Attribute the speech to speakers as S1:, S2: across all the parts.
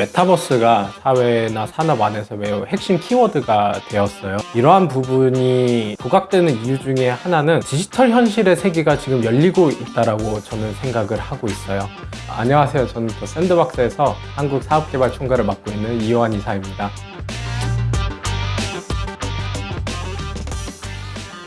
S1: 메타버스가 사회나 산업 안에서 매우 핵심 키워드가 되었어요. 이러한 부분이 부각되는 이유 중에 하나는 디지털 현실의 세계가 지금 열리고 있다라고 저는 생각을 하고 있어요. 안녕하세요. 저는 또 샌드박스에서 한국 사업개발 총괄을 맡고 있는 이호환 이사입니다.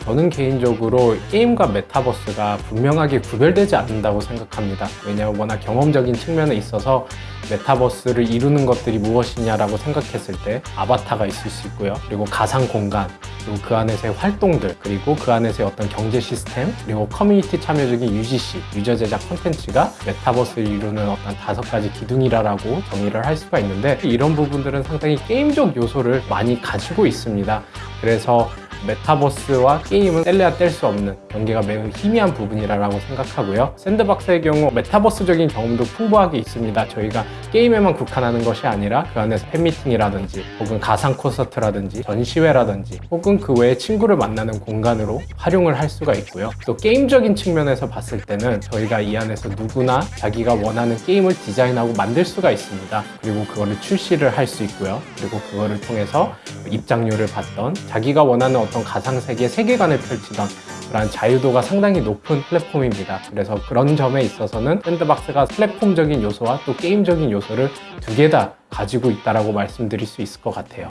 S1: 저는 개인적으로 게임과 메타버스가 분명하게 구별되지 않는다고 생각합니다. 왜냐하면 워낙 경험적인 측면에 있어서 메타버스를 이루는 것들이 무엇이냐라고 생각했을 때 아바타가 있을 수 있고요. 그리고 가상 공간, 그리고 그 안에서의 활동들, 그리고 그 안에서의 어떤 경제 시스템, 그리고 커뮤니티 참여적인 UGC, 유저 제작 콘텐츠가 메타버스를 이루는 어떤 다섯 가지 기둥이라고 정의를 할 수가 있는데 이런 부분들은 상당히 게임적 요소를 많이 가지고 있습니다. 그래서 메타버스와 게임은 뗄래야 뗄 수 없는 경계가 매우 희미한 부분이라고 생각하고요. 샌드박스의 경우 메타버스적인 경험도 풍부하게 있습니다. 저희가 게임에만 국한하는 것이 아니라 그 안에서 팬미팅이라든지 혹은 가상 콘서트라든지 전시회라든지 혹은 그 외에 친구를 만나는 공간으로 활용을 할 수가 있고요. 또 게임적인 측면에서 봤을 때는 저희가 이 안에서 누구나 자기가 원하는 게임을 디자인하고 만들 수가 있습니다. 그리고 그거를 출시를 할 수 있고요. 그리고 그거를 통해서 입장료를 받던 자기가 원하는 어떤 가상세계 세계관을 펼치던 그런 자유도가 상당히 높은 플랫폼입니다. 그래서 그런 점에 있어서는 샌드박스가 플랫폼적인 요소와 또 게임적인 요소를 두 개 다 가지고 있다고 말씀드릴 수 있을 것 같아요.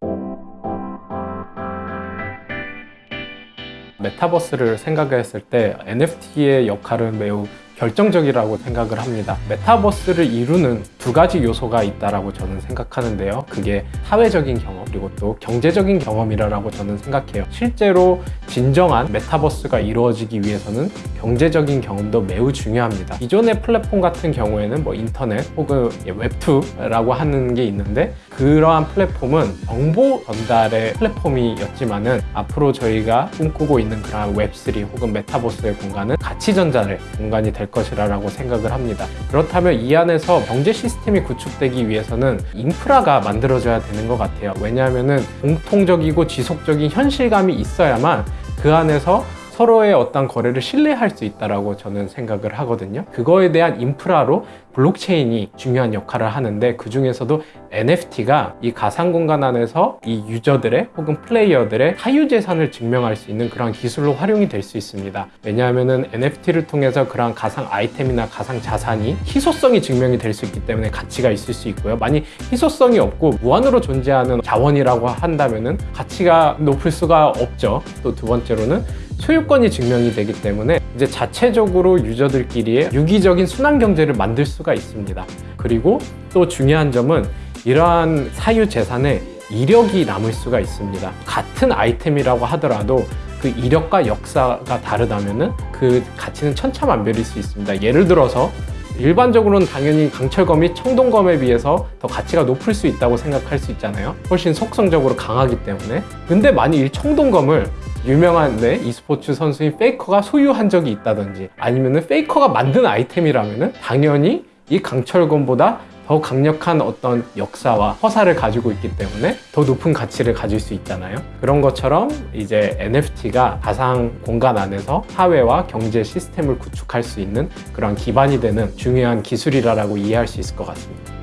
S1: 메타버스를 생각했을 때 NFT의 역할은 매우 결정적이라고 생각을 합니다. 메타버스를 이루는 두 가지 요소가 있다라고 저는 생각하는데요. 그게 사회적인 경험 그리고 또 경제적인 경험이라고 저는 생각해요. 실제로 진정한 메타버스가 이루어지기 위해서는 경제적인 경험도 매우 중요합니다. 기존의 플랫폼 같은 경우에는 뭐 인터넷 혹은 웹2라고 하는 게 있는데 그러한 플랫폼은 정보 전달의 플랫폼이었지만 은 앞으로 저희가 꿈꾸고 있는 그러한 웹3 혹은 메타버스의 공간은 가치 전달의 공간이 될 것이라고 생각을 합니다. 그렇다면 이 안에서 경제 시스템이 구축되기 위해서는 인프라가 만들어져야 되는 것 같아요. 왜냐하면 공통적이고 지속적인 현실감이 있어야만 그 안에서 서로의 어떤 거래를 신뢰할 수 있다라고 저는 생각을 하거든요. 그거에 대한 인프라로 블록체인이 중요한 역할을 하는데 그 중에서도 NFT가 이 가상 공간 안에서 이 유저들의 혹은 플레이어들의 사유재산을 증명할 수 있는 그런 기술로 활용이 될 수 있습니다. 왜냐하면 NFT를 통해서 그런 가상 아이템이나 가상 자산이 희소성이 증명이 될 수 있기 때문에 가치가 있을 수 있고요. 만약 희소성이 없고 무한으로 존재하는 자원이라고 한다면 가치가 높을 수가 없죠. 또 두 번째로는 소유권이 증명이 되기 때문에 이제 자체적으로 유저들끼리의 유기적인 순환 경제를 만들 수가 있습니다. 그리고 또 중요한 점은 이러한 사유 재산에 이력이 남을 수가 있습니다. 같은 아이템이라고 하더라도 그 이력과 역사가 다르다면 그 가치는 천차만별일 수 있습니다. 예를 들어서 일반적으로는 당연히 강철검이 청동검에 비해서 더 가치가 높을 수 있다고 생각할 수 있잖아요. 훨씬 속성적으로 강하기 때문에. 근데 이 청동검을 유명한 네, e스포츠 선수인 페이커가 소유한 적이 있다든지 아니면 페이커가 만든 아이템이라면 당연히 이 강철검보다 더 강력한 어떤 역사와 허사를 가지고 있기 때문에 더 높은 가치를 가질 수 있잖아요. 그런 것처럼 이제 NFT가 가상 공간 안에서 사회와 경제 시스템을 구축할 수 있는 그런 기반이 되는 중요한 기술이라고 이해할 수 있을 것 같습니다.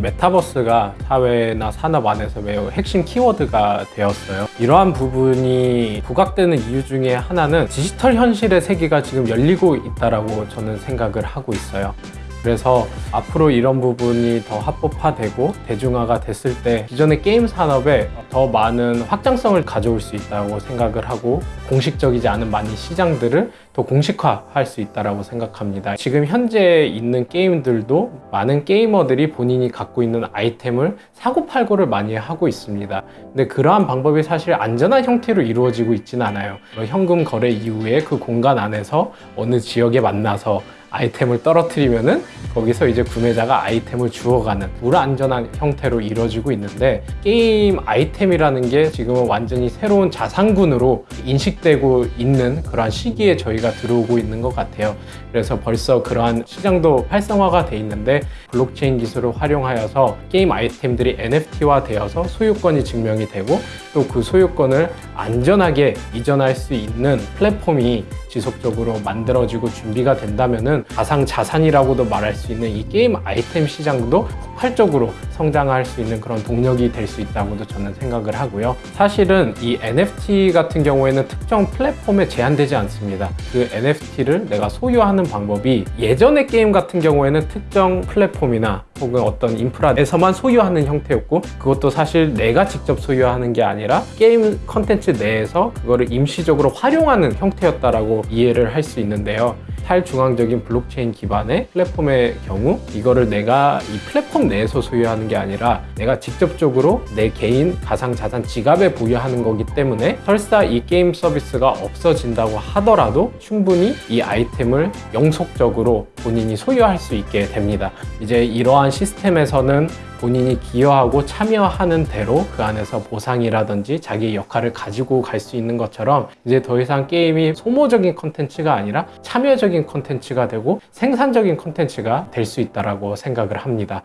S1: 메타버스가 사회나 산업 안에서 매우 핵심 키워드가 되었어요. 이러한 부분이 부각되는 이유 중에 하나는 디지털 현실의 세계가 지금 열리고 있다고 저는 생각을 하고 있어요. 그래서 앞으로 이런 부분이 더 합법화되고 대중화가 됐을 때 기존의 게임 산업에 더 많은 확장성을 가져올 수 있다고 생각을 하고 공식적이지 않은 많은 시장들을 더 공식화할 수 있다고 생각합니다. 지금 현재 있는 게임들도 많은 게이머들이 본인이 갖고 있는 아이템을 사고팔고를 많이 하고 있습니다. 근데 그러한 방법이 사실 안전한 형태로 이루어지고 있지는 않아요. 현금 거래 이후에 그 공간 안에서 어느 지역에 만나서 아이템을 떨어뜨리면은 거기서 이제 구매자가 아이템을 주워가는 불안전한 형태로 이루어지고 있는데 게임 아이템이라는 게 지금은 완전히 새로운 자산군으로 인식되고 있는 그러한 시기에 저희가 들어오고 있는 것 같아요. 그래서 벌써 그러한 시장도 활성화가 돼 있는데 블록체인 기술을 활용하여서 게임 아이템들이 NFT화 되어서 소유권이 증명이 되고 또 그 소유권을 안전하게 이전할 수 있는 플랫폼이 지속적으로 만들어지고 준비가 된다면은 가상 자산이라고도 말할 수 있는 이 게임 아이템 시장도 폭발적으로 성장할 수 있는 그런 동력이 될 수 있다고도 저는 생각을 하고요. 사실은 이 NFT 같은 경우에는 특정 플랫폼에 제한되지 않습니다. 그 NFT를 내가 소유하는 방법이 예전의 게임 같은 경우에는 특정 플랫폼이나 혹은 어떤 인프라에서만 소유하는 형태였고 그것도 사실 내가 직접 소유하는 게 아니라 게임 컨텐츠 내에서 그거를 임시적으로 활용하는 형태였다라고 이해를 할 수 있는데요. 탈중앙적인 블록체인 기반의 플랫폼의 경우 이거를 내가 이 플랫폼 내에서 소유하는 게 아니라 내가 직접적으로 내 개인 가상자산 지갑에 보유하는 거기 때문에 설사 이 게임 서비스가 없어진다고 하더라도 충분히 이 아이템을 영속적으로 본인이 소유할 수 있게 됩니다. 이제 이러한 시스템에서는 본인이 기여하고 참여하는 대로 그 안에서 보상이라든지 자기의 역할을 가지고 갈 수 있는 것처럼 이제 더 이상 게임이 소모적인 컨텐츠가 아니라 참여적인 컨텐츠가 되고 생산적인 컨텐츠가 될 수 있다라고 생각을 합니다.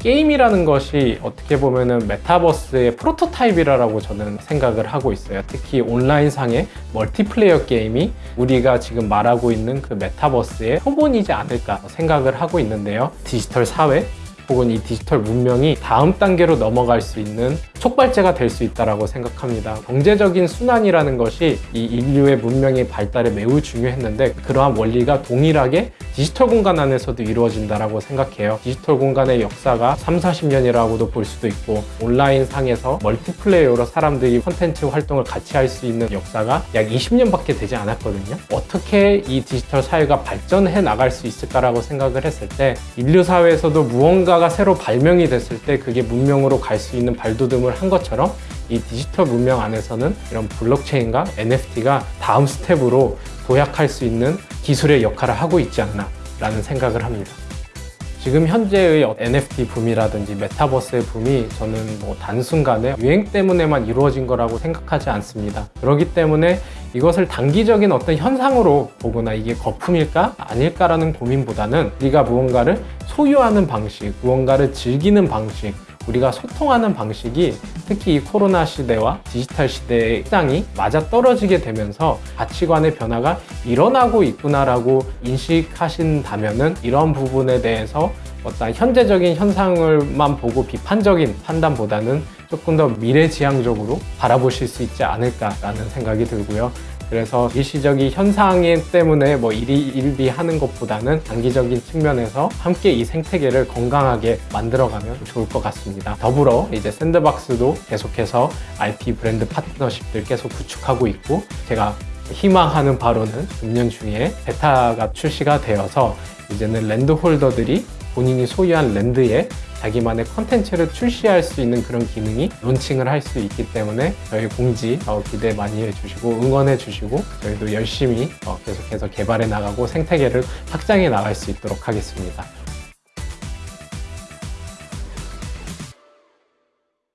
S1: 게임이라는 것이 어떻게 보면 은 메타버스의 프로토타입이라고 저는 생각을 하고 있어요. 특히 온라인상의 멀티플레이어 게임이 우리가 지금 말하고 있는 그 메타버스의 표본이지 않을까 생각을 하고 있는데요. 디지털 사회 혹은 이 디지털 문명이 다음 단계로 넘어갈 수 있는 촉발제가 될 수 있다고 생각합니다. 경제적인 순환이라는 것이 이 인류의 문명의 발달에 매우 중요했는데 그러한 원리가 동일하게 디지털 공간 안에서도 이루어진다고 생각해요. 디지털 공간의 역사가 3, 40년이라고도 볼 수도 있고 온라인 상에서 멀티플레이어로 사람들이 콘텐츠 활동을 같이 할 수 있는 역사가 약 20년밖에 되지 않았거든요. 어떻게 이 디지털 사회가 발전해 나갈 수 있을까라고 생각을 했을 때 인류 사회에서도 무언가가 새로 발명이 됐을 때 그게 문명으로 갈 수 있는 발돋움을 한 것처럼 이 디지털 문명 안에서는 이런 블록체인과 NFT가 다음 스텝으로 도약할 수 있는 기술의 역할을 하고 있지 않나 라는 생각을 합니다. 지금 현재의 NFT 붐이라든지 메타버스의 붐이 저는 뭐 단순간에 유행 때문에만 이루어진 거라고 생각하지 않습니다. 그렇기 때문에 이것을 단기적인 어떤 현상으로 보거나 이게 거품일까 아닐까라는 고민보다는 우리가 무언가를 소유하는 방식, 무언가를 즐기는 방식, 우리가 소통하는 방식이 특히 이 코로나 시대와 디지털 시대의 시장이 맞아 떨어지게 되면서 가치관의 변화가 일어나고 있구나라고 인식하신다면 은 이런 부분에 대해서 어떤 현재적인 현상을만 보고 비판적인 판단보다는 조금 더 미래지향적으로 바라보실 수 있지 않을까라는 생각이 들고요. 그래서 일시적인 현상 때문에 뭐 일희일비 하는 것보다는 단기적인 측면에서 함께 이 생태계를 건강하게 만들어가면 좋을 것 같습니다. 더불어 이제 샌드박스도 계속해서 IP 브랜드 파트너십들 계속 구축하고 있고 제가 희망하는 바로는 금년 중에 베타가 출시가 되어서 이제는 랜드 홀더들이 본인이 소유한 랜드에 자기만의 컨텐츠를 출시할 수 있는 그런 기능이 론칭을 할 수 있기 때문에 저희 공지 어, 기대 많이 해주시고 응원해 주시고 저희도 열심히 어, 계속해서 개발해 나가고 생태계를 확장해 나갈 수 있도록 하겠습니다.